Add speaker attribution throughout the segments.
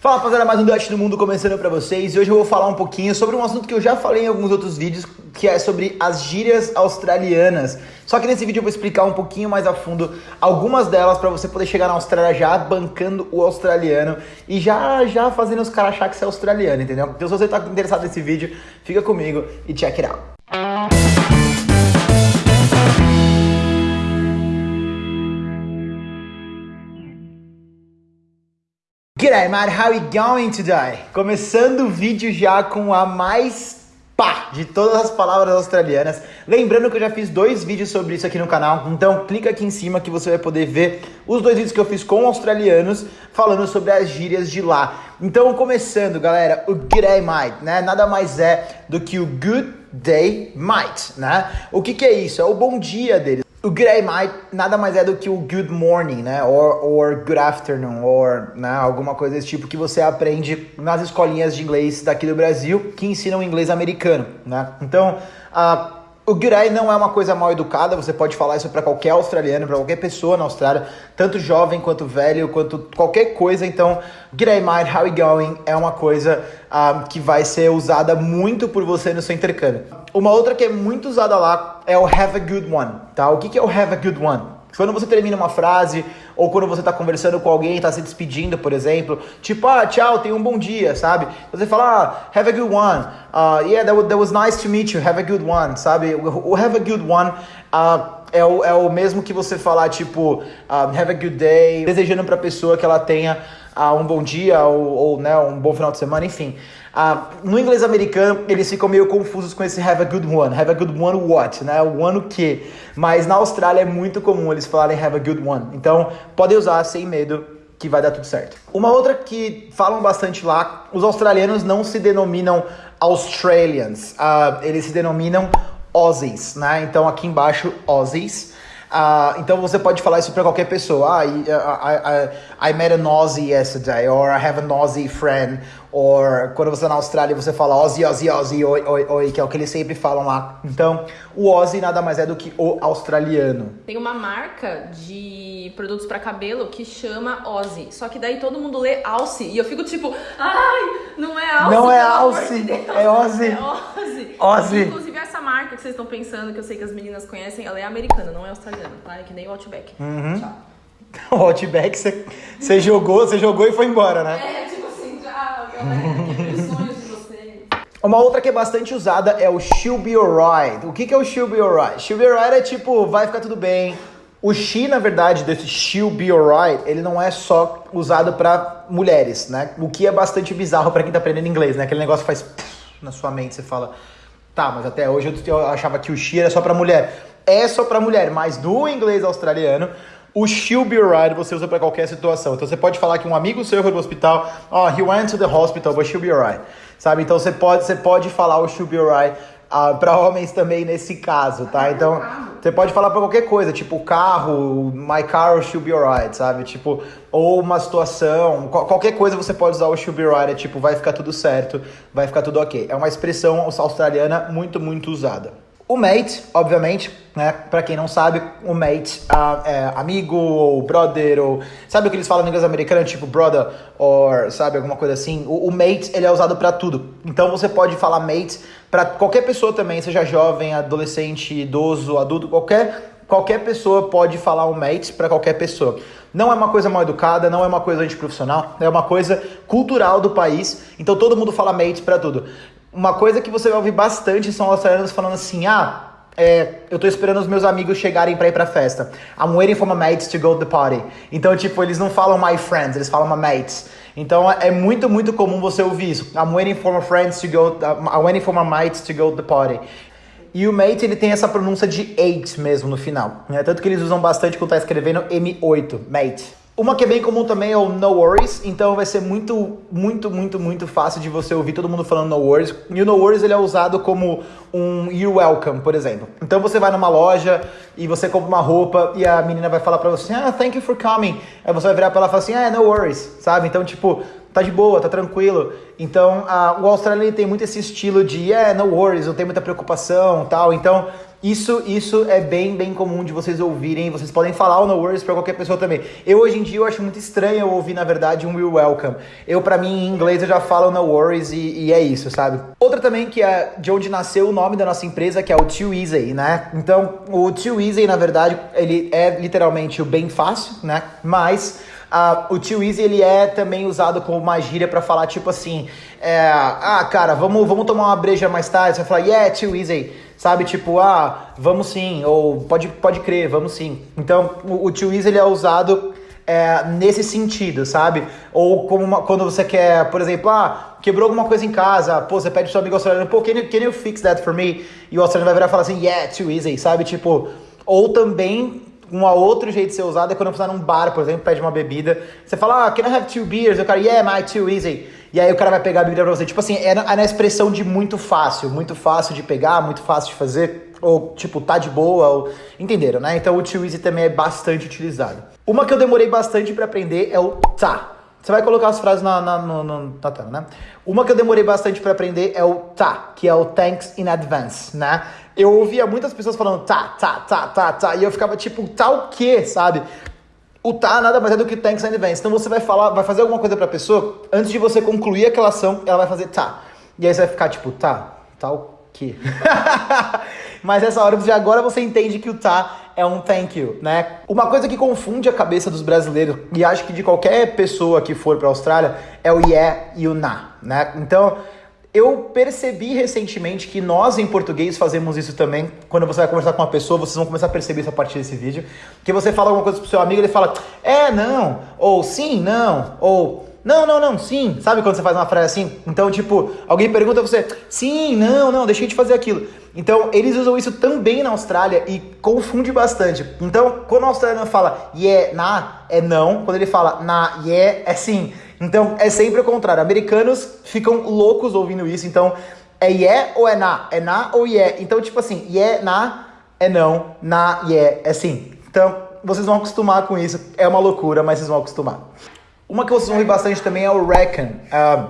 Speaker 1: Fala rapaziada, mais um Dutch do Mundo começando pra vocês e hoje eu vou falar um pouquinho sobre um assunto que eu já falei em alguns outros vídeos, que é sobre as gírias australianas. Só que nesse vídeo eu vou explicar um pouquinho mais a fundo algumas delas para você poder chegar na Austrália já bancando o australiano e já já fazendo os caras achar que você é australiano, entendeu? Então se você tá interessado nesse vídeo, fica comigo e check it out. G'day, man, how you going today? Começando o vídeo já com a mais pá de todas as palavras australianas. Lembrando que eu já fiz dois vídeos sobre isso aqui no canal, então clica aqui em cima que você vai poder ver os dois vídeos que eu fiz com australianos falando sobre as gírias de lá. Então, começando, galera, o G'day, mate, né? Nada mais é do que o Good Day, mate, né? O que que é isso? É o bom dia deles. O good day, mate, nada mais é do que o good morning, né? Or, or good afternoon, or né? alguma coisa desse tipo que você aprende nas escolinhas de inglês daqui do Brasil que ensinam inglês americano, né? Então, uh, o day não é uma coisa mal educada, você pode falar isso para qualquer australiano, para qualquer pessoa na Austrália, tanto jovem quanto velho, quanto qualquer coisa. Então, day, mate, how you going? É uma coisa uh, que vai ser usada muito por você no seu intercâmbio. Uma outra que é muito usada lá é o have a good one, tá? O que, que é o have a good one? Quando você termina uma frase, ou quando você está conversando com alguém, está se despedindo, por exemplo, tipo, ah, tchau, tenha um bom dia, sabe? Você fala, ah, have a good one, uh, yeah, that, that was nice to meet you, have a good one, sabe? O have a good one uh, é, o, é o mesmo que você falar, tipo, uh, have a good day, desejando para a pessoa que ela tenha uh, um bom dia ou, ou né, um bom final de semana, enfim. Ah, no inglês americano, eles ficam meio confusos com esse have a good one. Have a good one what, né? O one o quê? Mas na Austrália é muito comum eles falarem have a good one. Então, podem usar sem medo que vai dar tudo certo. Uma outra que falam bastante lá, os australianos não se denominam Australians, uh, eles se denominam Aussies, né? Então aqui embaixo, Aussies. Uh, então você pode falar isso para qualquer pessoa. Ah, I, I, I, I met an Aussie yesterday, or I have an Aussie friend, or quando você tá na Austrália você fala Aussie, Aussie, Aussie, oi, oi, oi, que é o que eles sempre falam lá. Então, o Aussie nada mais é do que o australiano.
Speaker 2: Tem uma marca de produtos para cabelo que chama Aussie, só que daí todo mundo lê Aussie e eu fico tipo, ai, não é Aussie.
Speaker 1: Não é Aussie, é Aussie.
Speaker 2: É Aussie.
Speaker 1: Aussie.
Speaker 2: Marca que vocês estão pensando, que eu sei que as meninas conhecem, ela é americana, não é australiana, tá? É que nem o Outback.
Speaker 1: Uhum. Tchau. O Outback você jogou, você jogou e foi embora, né?
Speaker 2: É, tipo assim, já, galera, sonhos de vocês.
Speaker 1: Uma outra que é bastante usada é o she'll be alright. O que, que é o she'll be alright? She'll be alright é tipo, vai ficar tudo bem. O she, na verdade, desse she'll be alright, ele não é só usado para mulheres, né? O que é bastante bizarro para quem tá aprendendo inglês, né? Aquele negócio faz na sua mente, você fala, tá, mas até hoje eu achava que o she era só para mulher. É só para mulher, mas no inglês australiano, o she'll be alright você usa para qualquer situação. Então você pode falar que um amigo seu foi no hospital, oh, he went to the hospital, but she'll be alright. Sabe? Então você pode, você pode falar o she'll be alright uh, para homens também nesse caso, tá? Então você pode falar para qualquer coisa, tipo carro, my car she'll be alright, sabe? Tipo, ou uma situação, qualquer coisa você pode usar o she'll be alright, é tipo, vai ficar tudo certo, vai ficar tudo ok. É uma expressão australiana muito, muito usada. O mate, obviamente, né? Pra quem não sabe, o mate uh, é amigo ou brother, ou. Sabe o que eles falam em inglês americano? Tipo brother, or sabe, alguma coisa assim? O, o mate, ele é usado para tudo. Então você pode falar mate para qualquer pessoa também, seja jovem, adolescente, idoso, adulto, qualquer. Qualquer pessoa pode falar o mate para qualquer pessoa. Não é uma coisa mal educada, não é uma coisa antiprofissional, é uma coisa cultural do país. Então todo mundo fala mate para tudo. Uma coisa que você vai ouvir bastante são australianos falando assim: ah, é, eu tô esperando os meus amigos chegarem pra ir pra festa. I'm waiting for my mates to go to the party. Então, tipo, eles não falam my friends, eles falam my mates. Então, é muito, muito comum você ouvir isso. I'm waiting for my friends to go, I'm waiting for my mates to go to the party. E o mate, ele tem essa pronúncia de 8 mesmo no final. Né? Tanto que eles usam bastante quando tá escrevendo M8, mate. Uma que é bem comum também é o no worries, então vai ser muito, muito, muito, muito fácil de você ouvir todo mundo falando no worries. E o no worries ele é usado como um you're welcome, por exemplo. Então você vai numa loja e você compra uma roupa e a menina vai falar pra você, ah, thank you for coming. Aí você vai virar pra ela e falar assim, ah, no worries, sabe? Então, tipo, tá de boa, tá tranquilo. Então, a, o australiano tem muito esse estilo de, yeah, no worries, não tem muita preocupação tal. Então, isso, isso é bem, bem comum de vocês ouvirem. Vocês podem falar o no worries para qualquer pessoa também. Eu hoje em dia eu acho muito estranho eu ouvir, na verdade, um will welcome. Eu, para mim, em inglês, eu já falo no worries e, e, é isso, sabe? Outra também que é de onde nasceu o nome da nossa empresa, que é o Too Easy, né? Então, o Too Easy, na verdade, ele é literalmente o bem fácil, né? Mas Uh, o too easy ele é também usado como uma gíria para falar tipo assim, é, ah, cara, vamos, vamos tomar uma breja mais tarde. Você vai falar, yeah, too easy. Sabe, tipo, ah, vamos sim, ou pode, pode crer, vamos sim. Então, o, o easy ele é usado é, nesse sentido, sabe? Ou como uma, quando você quer, por exemplo, ah, quebrou alguma coisa em casa, pô, você pede pro seu amigo australiano, pô, can you, can you fix that for me? E o australiano vai virar e falar assim, yeah, too easy, sabe? Tipo, ou também um outro jeito de ser usado é quando você tá num bar, por exemplo, pede uma bebida. Você fala, ah, can I have two beers? E o cara, yeah, my too easy. E aí o cara vai pegar a bebida pra você. Tipo assim, é na, é na expressão de muito fácil. Muito fácil de pegar, muito fácil de fazer. Ou, tipo, tá de boa. Ou... Entenderam, né? Então o too easy também é bastante utilizado. Uma que eu demorei bastante para aprender é o tá. Você vai colocar as frases na, na, no, na tela, né? Uma que eu demorei bastante para aprender é o tá, que é o thanks in advance, né? Eu ouvia muitas pessoas falando tá, tá, tá, tá, tá, e eu ficava tipo, tá o quê, sabe? O tá nada mais é do que thanks in advance. Então você vai falar, vai fazer alguma coisa pra pessoa, antes de você concluir aquela ação, ela vai fazer tá. E aí você vai ficar tipo, tá, tá o quê? Mas essa hora de agora você entende que o tá é um thank you, né? Uma coisa que confunde a cabeça dos brasileiros e acho que de qualquer pessoa que for para a Austrália é o yeah e o na, né? Então, eu percebi recentemente que nós em português fazemos isso também. Quando você vai conversar com uma pessoa, vocês vão começar a perceber isso a partir desse vídeo. Que você fala alguma coisa pro seu amigo, ele fala, é, não, ou sim, não, ou não, não, não, sim. Sabe quando você faz uma frase assim? Então, tipo, alguém pergunta você, sim, não, não, deixei de fazer aquilo. Então, eles usam isso também na Austrália e confunde bastante. Então, quando o australiano fala yeah, na, é não. Quando ele fala na, yeah, é sim. Então, é sempre o contrário. Americanos ficam loucos ouvindo isso. Então, é yeah ou é na? É na ou yeah? Então, tipo assim, yeah, na, é não. Na, yeah, é sim. Então, vocês vão acostumar com isso. É uma loucura, mas vocês vão acostumar. Uma que vocês vão ouvir bastante também é o reckon. Uh,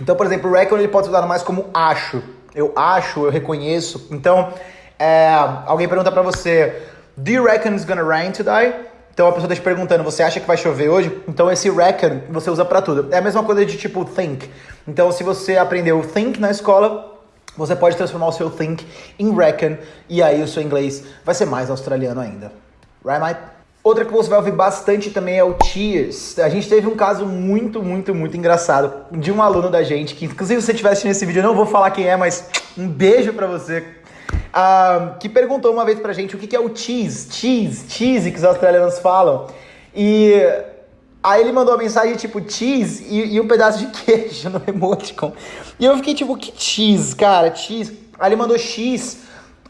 Speaker 1: então, por exemplo, o reckon ele pode ser usado mais como acho. Eu acho, eu reconheço. Então, é, alguém pergunta para você, do you reckon it's gonna rain today? Então a pessoa está te perguntando, você acha que vai chover hoje? Então esse reckon você usa para tudo. É a mesma coisa de tipo think. Então se você aprendeu think na escola, você pode transformar o seu think em reckon e aí o seu inglês vai ser mais australiano ainda. Right, mate? Outra que você vai ouvir bastante também é o Cheers. A gente teve um caso muito, muito, muito engraçado de um aluno da gente, que inclusive se você estiver assistindo esse vídeo, eu não vou falar quem é, mas um beijo para você. Uh, que perguntou uma vez pra gente o que, que é o cheese, cheese, cheese que os australianos falam. E aí ele mandou uma mensagem tipo cheese e, e um pedaço de queijo no emoticon. E eu fiquei tipo, que cheese, cara, cheese. Aí ele mandou X.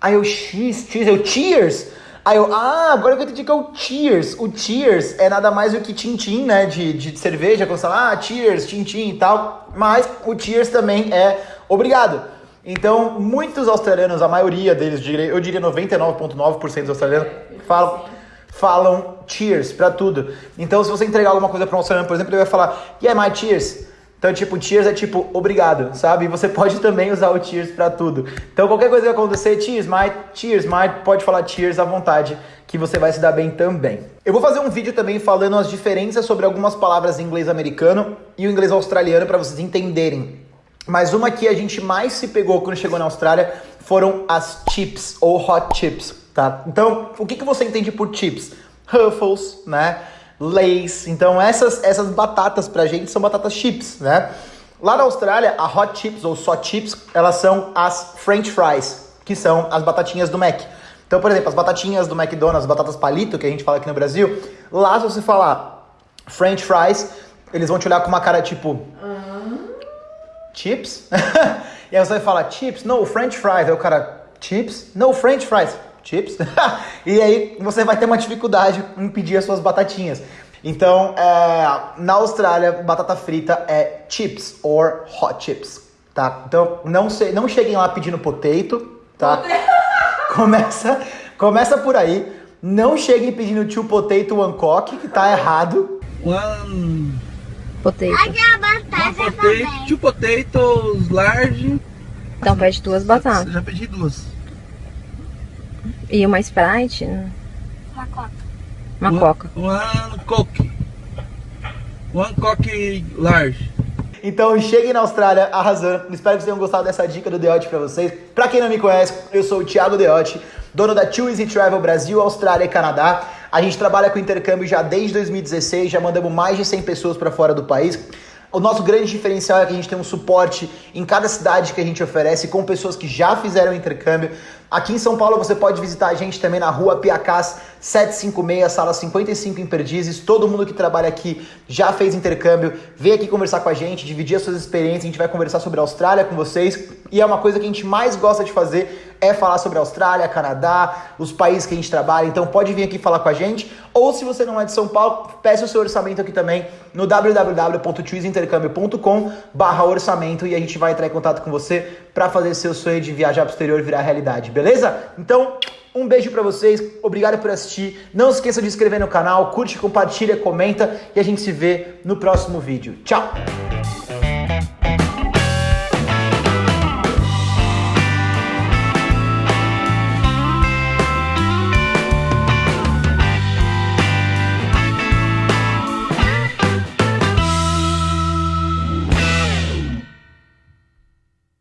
Speaker 1: Aí eu, X, cheese, eu, cheers. Aí eu, ah, agora eu entendi que é o Cheers. O Cheers é nada mais do que tintim, né? De, de cerveja, quando você fala, ah, Cheers, tintim e tal. Mas o Cheers também é obrigado. Então, muitos australianos, a maioria deles, eu diria 99,9% dos australianos, falam, falam cheers para tudo. Então, se você entregar alguma coisa para um australiano, por exemplo, ele vai falar, yeah, my cheers. Então, tipo, cheers é tipo obrigado, sabe? E você pode também usar o cheers para tudo. Então, qualquer coisa que acontecer, cheers, my, cheers, my, pode falar cheers à vontade, que você vai se dar bem também. Eu vou fazer um vídeo também falando as diferenças sobre algumas palavras em inglês americano e o inglês australiano para vocês entenderem. Mas uma que a gente mais se pegou quando chegou na Austrália foram as chips ou hot chips, tá? Então, o que, que você entende por chips? Ruffles, né? Lays. Então essas, essas batatas pra gente são batatas chips, né? Lá na Austrália, a hot chips ou só chips, elas são as french fries, que são as batatinhas do Mac. Então, por exemplo, as batatinhas do McDonald's, as batatas palito que a gente fala aqui no Brasil, lá se você falar french fries, eles vão te olhar com uma cara tipo... Chips? e aí você vai falar chips? No, french fries. Aí o cara, chips? No, french fries chips. e aí você vai ter uma dificuldade em pedir as suas batatinhas. Então, é, na Austrália, batata frita é chips or hot chips, tá? Então, não, se, não cheguem lá pedindo potato, tá? começa, começa por aí. Não cheguem pedindo two potato one cock, que tá errado.
Speaker 3: One
Speaker 4: potato.
Speaker 3: One potato, two potatoes large.
Speaker 4: Então pede duas batatas.
Speaker 3: Já pedi duas.
Speaker 2: E uma Sprite?
Speaker 3: Uma coca.
Speaker 2: Uma
Speaker 3: One-
Speaker 2: Coca.
Speaker 3: One Coke. One Coke large.
Speaker 1: Então cheguem na Austrália arrasando. Espero que vocês tenham gostado dessa dica do Deote pra vocês. Pra quem não me conhece, eu sou o Thiago Deote, dono da Too Easy Travel Brasil, Austrália e Canadá. A gente trabalha com intercâmbio já desde 2016, já mandamos mais de 100 pessoas pra fora do país. O nosso grande diferencial é que a gente tem um suporte em cada cidade que a gente oferece com pessoas que já fizeram intercâmbio. Aqui em São Paulo você pode visitar a gente também na rua Piacás 756, sala 55 em Perdizes. Todo mundo que trabalha aqui já fez intercâmbio. Vem aqui conversar com a gente, dividir as suas experiências. A gente vai conversar sobre a Austrália com vocês. E é uma coisa que a gente mais gosta de fazer é falar sobre a Austrália, Canadá, os países que a gente trabalha. Então pode vir aqui falar com a gente. Ou se você não é de São Paulo, peça o seu orçamento aqui também no www.chooseintercâmbio.com barra orçamento e a gente vai entrar em contato com você para fazer seu sonho de viajar pro exterior virar realidade, beleza? Então, um beijo pra vocês, obrigado por assistir. Não esqueça de se inscrever no canal, curte, compartilha, comenta e a gente se vê no próximo vídeo. Tchau!